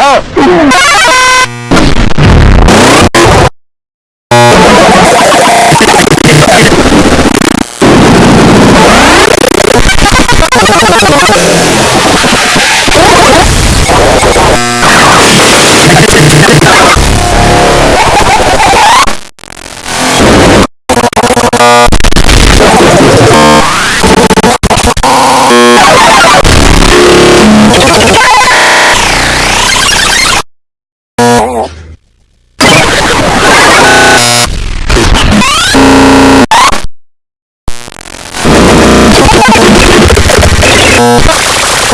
Oh! Oh. You